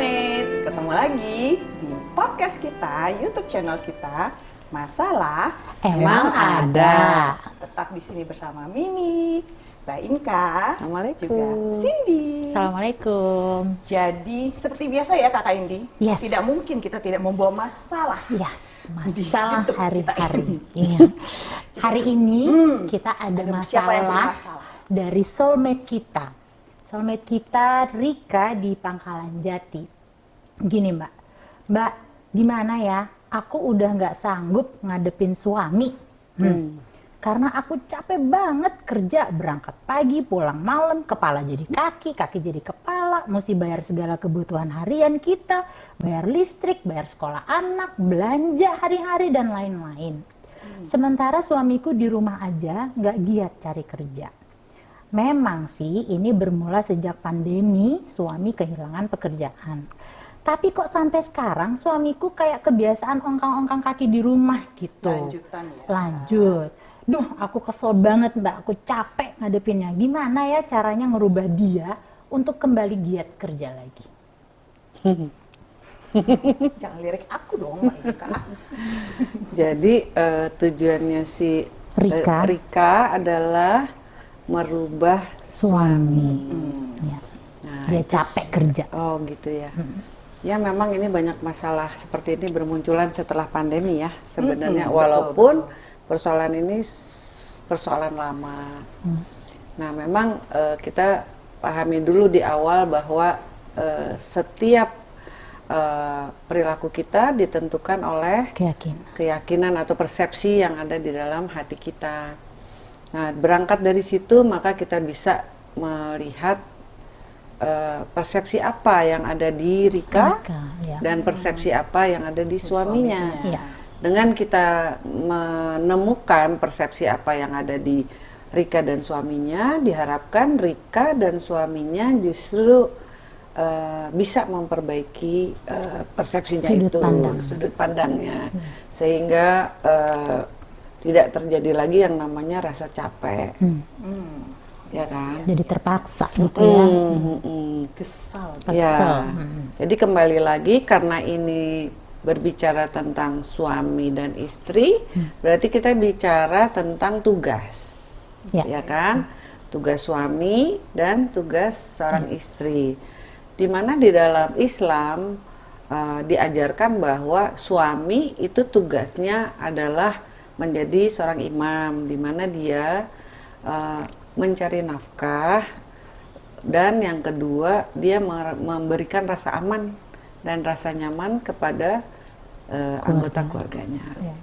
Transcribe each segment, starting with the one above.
Soulmate. Ketemu lagi di podcast kita, YouTube channel kita. Masalah Emang ada. Tetap di sini bersama Mimi, Mbak Inka, Assalamualaikum. juga Cindy. Assalamualaikum. Jadi seperti biasa ya Kakak Indi, Yes. tidak mungkin kita tidak membawa masalah. Yes, masalah hari-hari. Iya. Hari ini kita ada, ada masalah, bermasalah? dari soulmate kita. Soulmate kita Rika di Pangkalan Jati. Gini Mbak, Mbak gimana ya? Aku udah nggak sanggup ngadepin suami. Hmm. Karena aku capek banget kerja, berangkat pagi, pulang malam, kepala jadi kaki, kaki jadi kepala, mesti bayar segala kebutuhan harian kita, bayar listrik, bayar sekolah anak, belanja hari-hari, dan lain-lain. Sementara suamiku di rumah aja nggak giat cari kerja. Memang sih ini bermula sejak pandemi suami kehilangan pekerjaan. Tapi kok sampai sekarang suamiku kayak kebiasaan ongkang-ongkang kaki di rumah gitu. Lanjutan ya. Lanjut. Duh, aku kesel banget mbak, aku capek ngadepinnya. Gimana ya caranya ngerubah dia untuk kembali giat kerja lagi? Jangan lirik aku dong Mbak. Jadi eh, tujuannya si eh, Rika. Rika adalah merubah Suami. Ya. Nah, Dia capek kerja. Oh gitu ya. Ya memang ini banyak masalah seperti ini bermunculan setelah pandemi ya sebenarnya Mm-mm, walaupun persoalan ini persoalan lama. Hmm. Nah memang eh, kita pahami dulu di awal bahwa eh, setiap eh, perilaku kita ditentukan oleh Keyakinan. keyakinan atau persepsi yang ada di dalam hati kita. Nah, berangkat dari situ maka kita bisa melihat eh, persepsi apa yang ada di Rika, Rika, ya. dan persepsi apa yang ada di suaminya. suaminya. Iya. Dengan kita menemukan persepsi apa yang ada di Rika dan suaminya, diharapkan Rika dan suaminya justru eh, bisa memperbaiki eh, persepsinya Sudut itu, pandang. sudut pandangnya, sehingga eh, tidak terjadi lagi yang namanya rasa capek, Hmm. Hmm, ya kan? Jadi terpaksa gitu ya. Hmm, hmm, hmm. kesal. Ya. Hmm. jadi kembali lagi karena ini berbicara tentang suami dan istri, berarti kita bicara tentang tugas, Ya. ya kan? Tugas suami dan tugas seorang istri. Di mana di dalam Islam uh, diajarkan bahwa suami itu tugasnya adalah menjadi seorang imam, di mana dia uh, mencari nafkah dan yang kedua dia memberikan rasa aman dan rasa nyaman kepada eh, anggota keluarganya. Ya.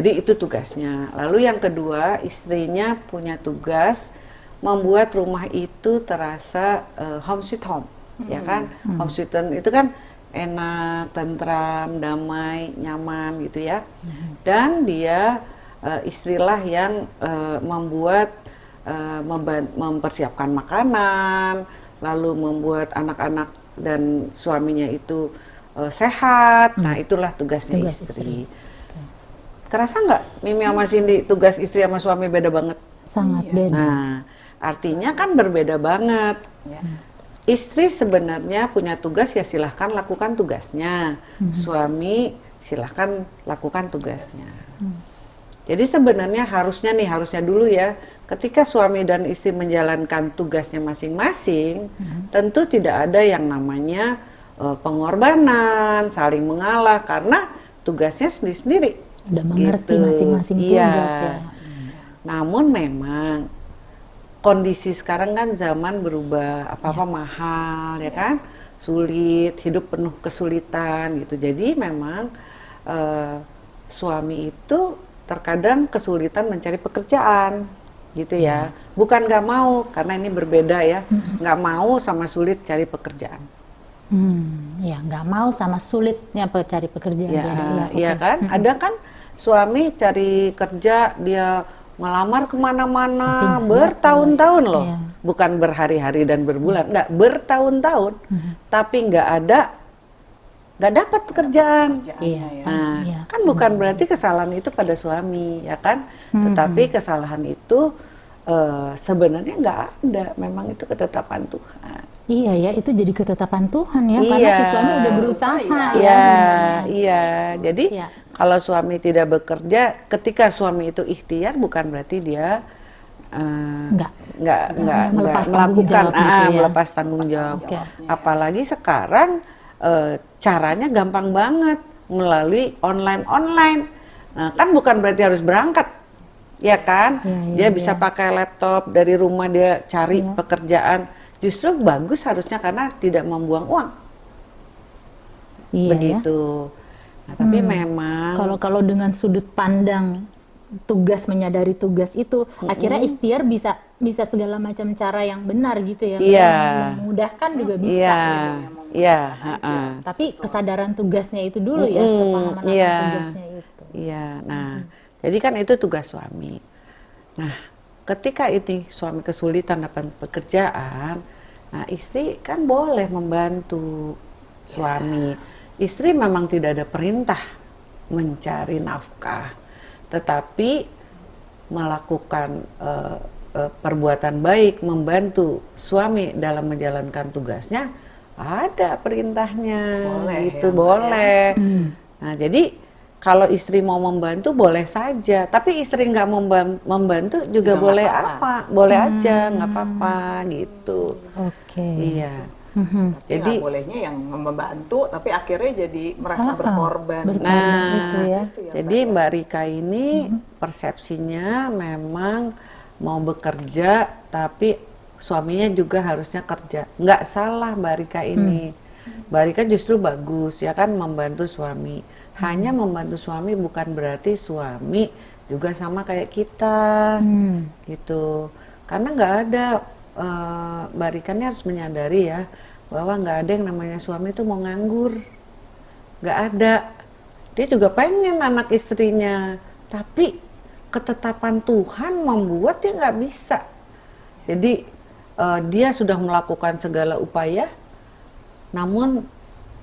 Jadi itu tugasnya. Lalu yang kedua istrinya punya tugas membuat rumah itu terasa eh, home sweet home, ya kan? Home sweet home itu kan enak, tentram, damai, nyaman gitu ya. Dan dia eh, istrilah yang eh, membuat memban- mempersiapkan makanan, lalu membuat anak-anak dan suaminya itu eh, sehat. Nah, itulah tugasnya Tugas istri. Kerasa nggak Mimi sama Cindy tugas istri sama suami beda banget? Sangat Iya. beda. Nah, artinya kan berbeda banget. Ya. Istri sebenarnya punya tugas ya silahkan lakukan tugasnya. Suami silahkan lakukan tugasnya. Jadi sebenarnya harusnya nih harusnya dulu ya, ketika suami dan istri menjalankan tugasnya masing-masing, tentu tidak ada yang namanya eh, pengorbanan, saling mengalah karena tugasnya sendiri-sendiri. Udah mengerti Gitu. masing-masing Iya. tugas ya. Namun memang kondisi sekarang kan zaman berubah, apa-apa mahal ya kan, sulit, hidup penuh kesulitan gitu. Jadi memang eh, suami itu terkadang kesulitan mencari pekerjaan gitu ya. Bukan nggak mau karena ini berbeda ya, nggak mau sama sulit cari pekerjaan. Hmm, ya nggak mau sama sulitnya cari pekerjaan Ya. Ya, iya oke. kan? Ada kan suami cari kerja dia ngelamar ke mana-mana bertahun-tahun loh, Iya. bukan berhari-hari dan berbulan, nggak bertahun-tahun, tapi nggak ada, nggak dapat pekerjaan. Iya. ya. Nah, Iya. kan bukan berarti kesalahan itu pada suami, ya kan? Tetapi kesalahan itu eh, sebenarnya nggak ada, memang itu ketetapan Tuhan. Iya ya, itu jadi ketetapan Tuhan ya, karena Iya. si suami udah berusaha Iya. ya. Iya, iya. Jadi Iya. Kalau suami tidak bekerja, ketika suami itu ikhtiar bukan berarti dia eh, Nggak. nggak nggak Melepas nggak tanggung melakukan gitu ah, ya. melepas tanggung jawab. Oke. Apalagi sekarang eh, caranya gampang banget melalui online online. Nah, kan bukan berarti harus berangkat, ya kan? Iya, iya, dia bisa iya. pakai laptop dari rumah dia cari pekerjaan. Justru bagus harusnya karena tidak membuang uang Iya ya. Nah, tapi memang Kalau kalau dengan sudut pandang tugas menyadari tugas itu, akhirnya ikhtiar bisa bisa segala macam cara yang benar gitu ya. Iya. Yang memudahkan juga bisa. iya, gitu. iya, ha-ha. Tapi kesadaran tugasnya itu dulu ya, Mm-mm, kepahaman akan iya. tugasnya itu. iya. Nah, jadi kan itu tugas suami. Nah, ketika ini suami kesulitan dapat pekerjaan, nah istri kan boleh membantu suami. Istri memang tidak ada perintah mencari nafkah, tetapi melakukan eh, eh, perbuatan baik, membantu suami dalam menjalankan tugasnya, ada perintahnya. Boleh itu ya, boleh. Nah, jadi kalau istri mau membantu boleh saja, tapi istri nggak memban- membantu juga, Juga boleh apa-apa. apa, boleh aja, nggak apa-apa gitu. Oke. Iya. Mhm. Tapi Jadi- nggak bolehnya yang membantu, tapi akhirnya jadi merasa Ah, ah, berkorban. berkorban. Nah, gitu ya. Ya, jadi Mbak, ya. Mbak Rika ini persepsinya memang mau bekerja, tapi suaminya juga harusnya kerja. Nggak salah Mbak Rika ini. Mbak Rika justru bagus ya kan membantu suami. Hanya membantu suami bukan berarti suami juga sama kayak kita, Hmm. gitu. Karena nggak ada eh, Mbak Rika ini harus menyadari ya bahwa nggak ada yang namanya suami itu mau nganggur. Nggak ada. Dia juga pengen anak istrinya. Tapi ketetapan Tuhan membuat dia nggak bisa. Jadi eh, dia sudah melakukan segala upaya. Namun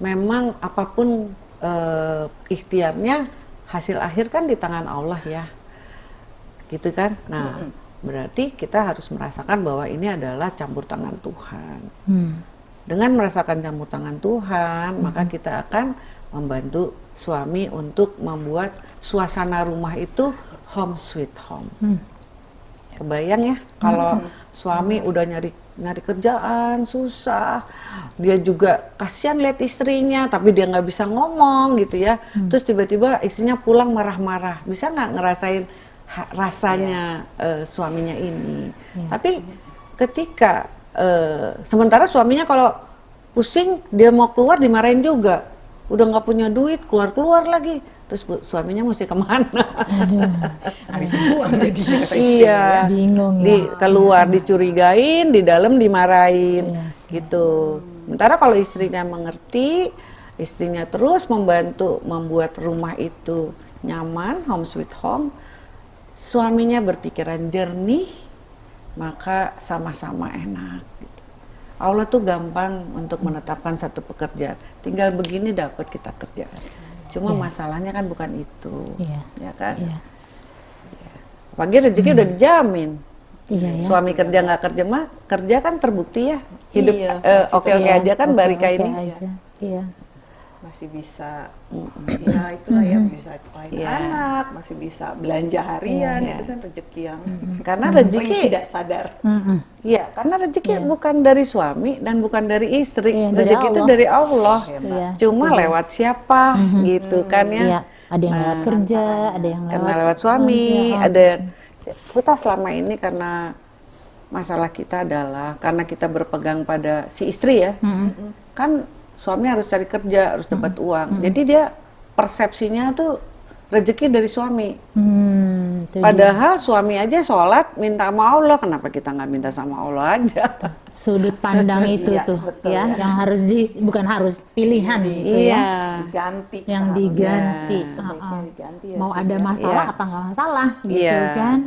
memang apa pun eh, ikhtiarnya hasil akhir kan di tangan Allah ya. Gitu kan? Nah berarti kita harus merasakan bahwa ini adalah campur tangan Tuhan Hmm. dengan merasakan campur tangan Tuhan, maka kita akan membantu suami untuk membuat suasana rumah itu home sweet home. Hmm. Kebayang ya, kalau suami udah nyari nyari kerjaan susah, dia juga kasihan lihat istrinya, tapi dia nggak bisa ngomong gitu ya. Terus tiba-tiba istrinya pulang marah-marah, bisa nggak ngerasain rasanya eh, suaminya ini? Tapi ketika eh, sementara suaminya kalau pusing dia mau keluar dimarahin juga, udah nggak punya duit keluar-keluar lagi, terus bu- suaminya mesti ke mana? Habis buang dia kata istrinya. iya, Bingung ya. di keluar dicurigain, di dalam dimarahin, Iya. gitu. Sementara kalau istrinya mengerti, istrinya terus membantu membuat rumah itu nyaman, home sweet home, suaminya berpikiran jernih, maka sama-sama enak. gitu. Allah tuh gampang untuk menetapkan satu pekerjaan. Tinggal begini dapat kita kerjaan. Cuma masalahnya kan bukan itu, Iya. ya kan? Iya. Pagi rezeki udah dijamin. Iya ya. Suami kerja nggak kerja mah kerja kan terbukti ya hidup Iya, eh, oke-oke Iya, aja kan Mbak Rika oke-oke ini. aja. Iya. Masih bisa, ya itulah ya bisa sekolahin Iya. anak, masih bisa belanja harian, Iya. itu kan rezeki yang Karena rezeki tidak sadar. Mm-mm. Iya, karena rezeki bukan dari suami dan bukan dari istri. Dari rezeki itu dari Allah. Ya, Mbak. Iya. Cuma lewat siapa gitu kan ya. Iya. Ada yang lewat Nah, kerja, ada yang lewat karena lewat suami, Iya. ada kita selama ini karena masalah kita adalah karena kita berpegang pada si istri ya. Mm-mm. Kan suami harus cari kerja, harus dapat uang. Jadi dia persepsinya tuh rezeki dari suami. Hmm. Padahal suami aja sholat minta sama Allah, kenapa kita nggak minta sama Allah aja? sudut pandang itu Iya, tuh betul ya, ya. yang harus di bukan harus pilihan gitu ya. Iya. Diganti. Yang diganti. Heeh. diganti ya Mau sih, ada ya. masalah Iya. apa nggak masalah gitu Iya. kan?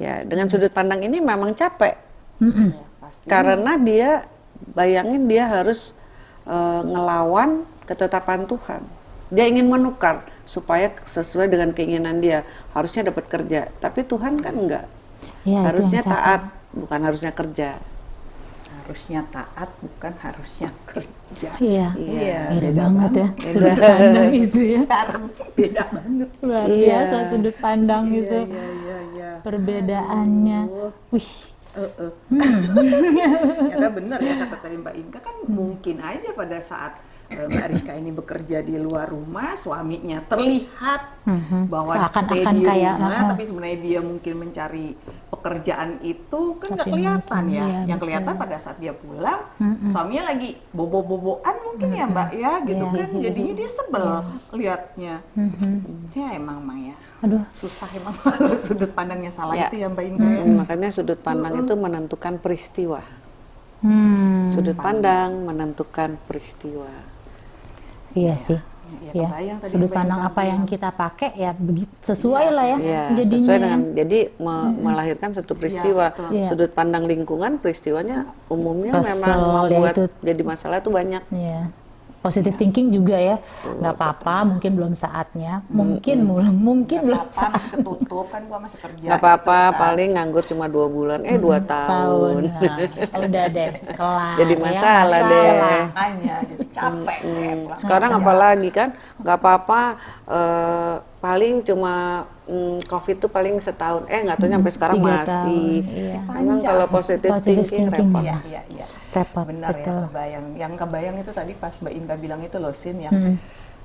Ya, dengan sudut pandang ini memang capek. Ya, karena dia bayangin dia harus eh, ngelawan ketetapan Tuhan. Dia ingin menukar supaya sesuai dengan keinginan dia. Harusnya dapat kerja, tapi Tuhan kan enggak. Iya, itu harusnya taat, bukan harusnya kerja. harusnya taat bukan harusnya kerja. Iya. Iya, Beda banget ya Beda. sudut pandang itu ya. Sekarang beda banget. Luar Iya. biasa sudut pandang itu. Iya, iya, iya, iya. Perbedaannya. Aduh. Wih. Eh, eh. Ternyata benar ya kata tadi Mbak Inka kan mungkin aja pada saat eh, Mbak Rika ini bekerja di luar rumah, suaminya terlihat Mhm. bahwa Seakan-akan stay di kayak, rumah, uh-uh. tapi sebenarnya dia mungkin mencari pekerjaan itu kan nggak kelihatan mungkin, ya. iya, Yang betul. kelihatan pada saat dia pulang, Mm-mm. suaminya lagi bobo-boboan mungkin ya Mbak ya, gitu Iya. kan. Jadinya dia sebel lihatnya. Mhm. Ya emang Maya. Aduh. Susah emang kalau sudut pandangnya salah Ya. itu ya Mbak Inka. ya. Hmm, makanya sudut pandang itu menentukan peristiwa. Hmm. Sudut pandang menentukan peristiwa. Iya sih. Ya, Ya, sudut pandang apa yang kita pakai ya sesuai lah ya Iya, jadinya. sesuai ya. dengan jadi me- melahirkan satu peristiwa. betul. Iya. Sudut pandang lingkungan peristiwanya umumnya Kesel, memang ya membuat itu. jadi masalah itu banyak. Iya. Positive thinking juga ya. nggak apa-apa, mungkin belum saatnya. Mungkin belum mungkin belum apa masih ketutup kan gua masih kerja Nggak apa-apa, gitu kan. paling nganggur cuma dua bulan, eh dua tahun. Nah, udah deh, kelar. Jadi ya, masalah deh. masalah. makanya jadi capek deh Hmm, pulang Sekarang kerja. apalagi kan, nggak apa-apa. eh, paling cuma mm, COVID itu paling setahun. Eh nggak tahu sampai sekarang tiga masih. tahun, iya. Memang kalau positive, Positive thinking, thinking, repot. iya iya iya Repot, benar ya betul. kebayang yang kebayang itu tadi pas Mbak Inka bilang itu loh Sin yang Hmm.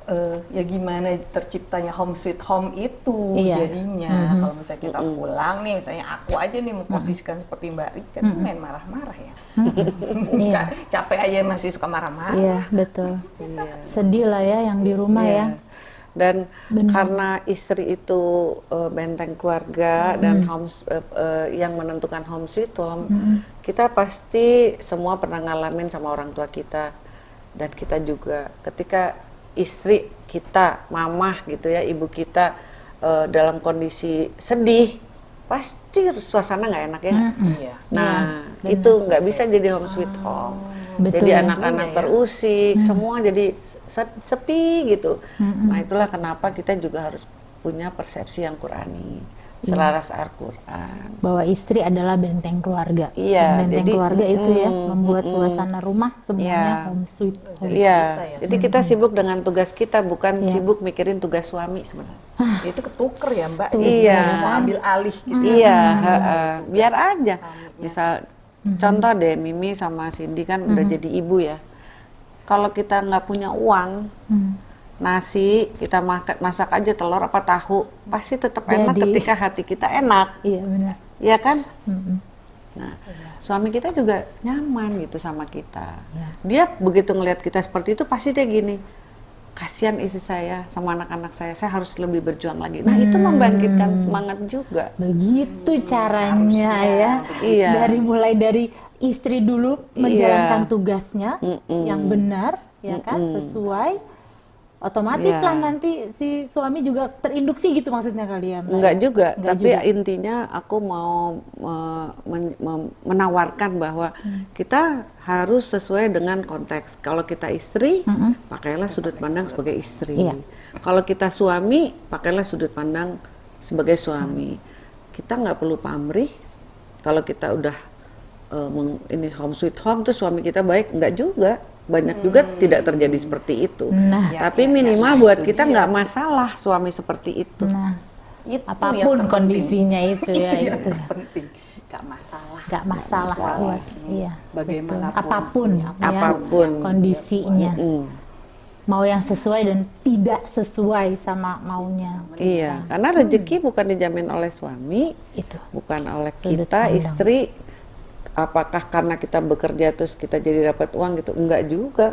eh, ya gimana terciptanya home sweet home itu Iya. jadinya Mhm. kalau misalnya kita pulang nih misalnya aku aja nih memposisikan seperti Mbak Rika tuh main marah-marah ya Iya. capek aja masih suka marah-marah Iya, betul. Sedih lah ya yang di rumah Iya. ya. Dan Benar. karena istri itu eh, benteng keluarga dan homes eh, eh, yang menentukan home sweet home, kita pasti semua pernah ngalamin sama orang tua kita dan kita juga ketika istri kita, mamah gitu ya, ibu kita eh, dalam kondisi sedih, pasti suasana nggak enak ya. iya Nah, Iya, itu nggak bisa jadi home sweet home. Betul. Jadi anak-anak ya. terusik, semua jadi sepi gitu. Nah, itulah kenapa kita juga harus punya persepsi yang Qurani, selaras Al-Qur'an. Bahwa istri adalah benteng keluarga. Iya, benteng jadi- keluarga itu ya mm, membuat mm, suasana rumah semuanya Iya. home sweet home. Iya, ya, jadi kita sibuk dengan tugas kita, bukan Iya. sibuk mikirin tugas suami sebenarnya. itu ketuker ya Mbak Iya. Jadi mau ambil alih gitu ya. Iya, heeh. biar aja. Misal contoh deh Mimi sama Cindy kan udah jadi ibu ya. Kalau kita nggak punya uang, Hmm. nasi kita makan masak aja telur apa tahu, pasti tetap enak Jadi. ketika hati kita enak, Iya benar. ya kan? Mm-mm. Nah, suami kita juga nyaman gitu sama kita. Iya. Dia begitu ngelihat kita seperti itu pasti dia gini, kasihan istri saya sama anak-anak saya, saya harus lebih berjuang lagi. Nah itu membangkitkan semangat juga. Begitu caranya ya. Iya. Dari mulai dari istri dulu menjalankan tugasnya Mm-mm. yang benar, ya kan, sesuai. Otomatis Iya. lah nanti si suami juga terinduksi gitu maksudnya kali ya. Mbak? Enggak juga, Enggak tapi juga. intinya aku mau me- men- menawarkan bahwa kita harus sesuai dengan konteks. Kalau kita istri, pakailah sudut pandang sebagai istri. Iya. Kalau kita suami, pakailah sudut pandang sebagai suami. Kita nggak perlu pamrih. Kalau kita udah eh, meng- ini home sweet home, terus suami kita baik, nggak juga. Banyak juga tidak terjadi seperti itu. Nah. Ya, Tapi ya, ya, minimal ya, buat kita nggak masalah suami seperti itu. Nah, Itu apa pun terpenting. kondisinya itu ya Itu yang itu. penting gak masalah Gak masalah masalah. buat iya. Bagaimanapun. apa pun ya, Apa pun. kondisinya. Mm. Mau yang sesuai dan tidak sesuai sama maunya. Iya, karena rezeki bukan dijamin oleh suami, Itu. bukan oleh Sudut kita pandang. istri. Apakah karena kita bekerja terus kita jadi dapat uang gitu? Enggak juga.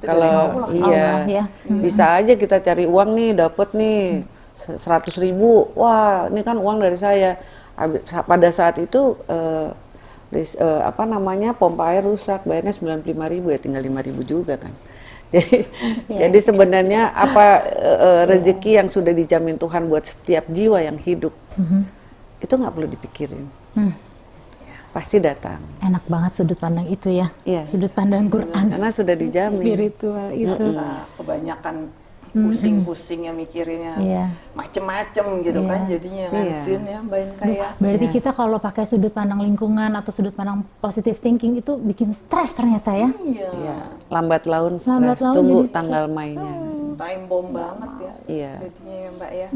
Kalau Allah, iya, Allah, ya. bisa aja kita cari uang nih, dapat nih seratus ribu. Wah, ini kan uang dari saya. Pada saat itu eh, lis- eh, apa namanya pompa air rusak, bayarnya sembilan ribu ya, tinggal lima ribu juga kan. Jadi, jadi sebenarnya apa eh, eh, rezeki yang sudah dijamin Tuhan buat setiap jiwa yang hidup itu nggak perlu dipikirin, Hmm, pasti datang. enak banget sudut pandang itu ya. Iya. Sudut pandang Quran Karena sudah dijamin. spiritual itu. Nah, kebanyakan pusing-pusingnya mikirinnya Iya. macem-macem gitu Iya. kan jadinya kan Iya. Sin ya Mbak Inka ya. Berarti Iya. kita kalau pakai sudut pandang lingkungan atau sudut pandang positive thinking itu bikin stres ternyata ya. Iya. Ya, lambat laun stres. Lambat laun Tunggu tanggal mainnya. Time bomb banget ya. Iya. Jadinya ya Mbak ya.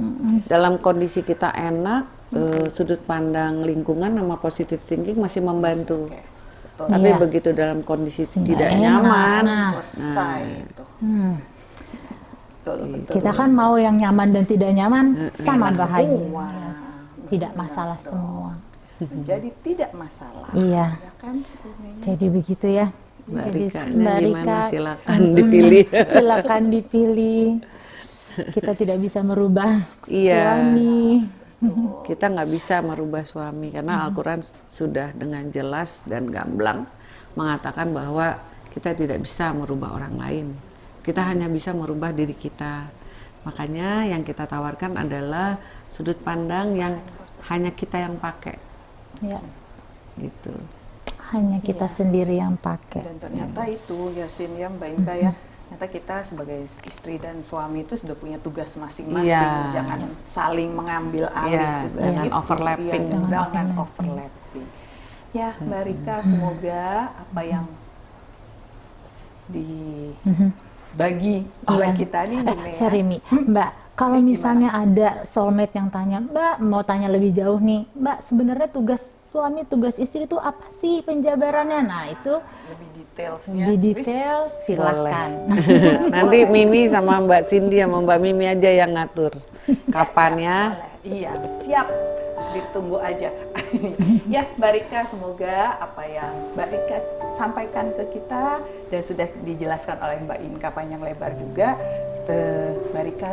Dalam kondisi kita enak, eh, sudut pandang lingkungan sama positive thinking masih membantu. Betul. Tapi Iya. begitu dalam kondisi Nggak tidak enak. nyaman, Nah. Selesai itu. Hmm. Betul, betul. Kita kan mau yang nyaman dan tidak nyaman sama Enak bahaya. semua. Tidak masalah semua. Menjadi tidak masalah. Iya. Ya kan. Jadi begitu ya. Mbak Jadi, Rika, Mbak gimana Rika, silakan dipilih. silakan dipilih. Kita tidak bisa merubah Iya. suami. Kita nggak bisa merubah suami karena Al-Quran sudah dengan jelas dan gamblang mengatakan bahwa kita tidak bisa merubah orang lain. Kita hanya bisa merubah diri kita. Makanya yang kita tawarkan adalah sudut pandang yang hanya kita yang pakai, Ya, gitu. hanya kita sendiri yang pakai. Dan ternyata itu Yasin ya Mbak Inka ya. Ternyata kita sebagai istri dan suami itu sudah punya tugas masing-masing. Iya. Jangan saling mengambil alih Iya, tugas jangan itu. overlapping. Iya, Jangan jangan overlapping. Ya Mbak Rika semoga apa yang dibagi oleh Iya. kita nih Bu Eh, sorry Mi, Mbak, kalau Eh, gimana? misalnya ada soulmate yang tanya, Mbak mau tanya lebih jauh nih, Mbak sebenarnya tugas suami, tugas istri itu apa sih penjabarannya? Nah itu lebih detailsnya. lebih detail, silakan. Nanti Mimi sama Mbak Cindy sama Mbak Mimi aja yang ngatur kapannya. Iya, siap. Ditunggu aja. ya, Mbak Rika, semoga apa yang Mbak Rika sampaikan ke kita dan sudah dijelaskan oleh Mbak Inka panjang lebar juga, te- Mbak Rika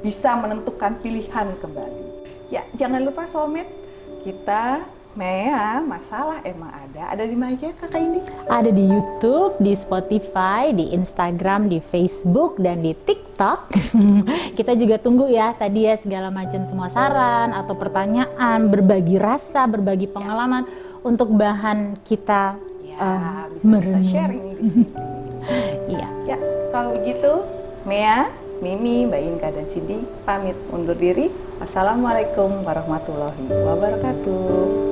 bisa menentukan pilihan kembali. Ya, jangan lupa soulmate, kita Mea, masalah emang ada. Ada di mana aja Kakak Indi? Ada di YouTube, di Spotify, di Instagram, di Facebook, dan di TikTok. Kita juga tunggu ya tadi ya segala macam semua saran atau pertanyaan, berbagi rasa, berbagi pengalaman untuk bahan kita Ya, em, bisa kita merenung. sharing di sini. Iya. Ya, kalau begitu, Mea, Mimi, Mbak Inka, dan Cindy pamit undur diri. Assalamualaikum warahmatullahi wabarakatuh.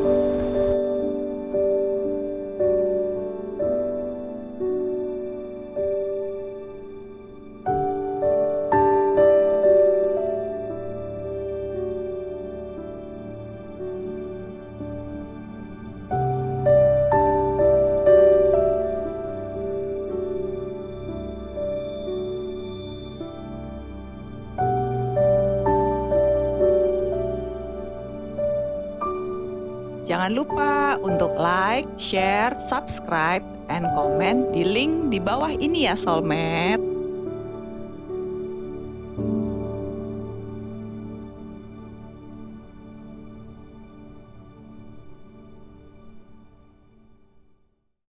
Jangan lupa untuk like, share, subscribe, and comment di link di bawah ini ya Soulmate.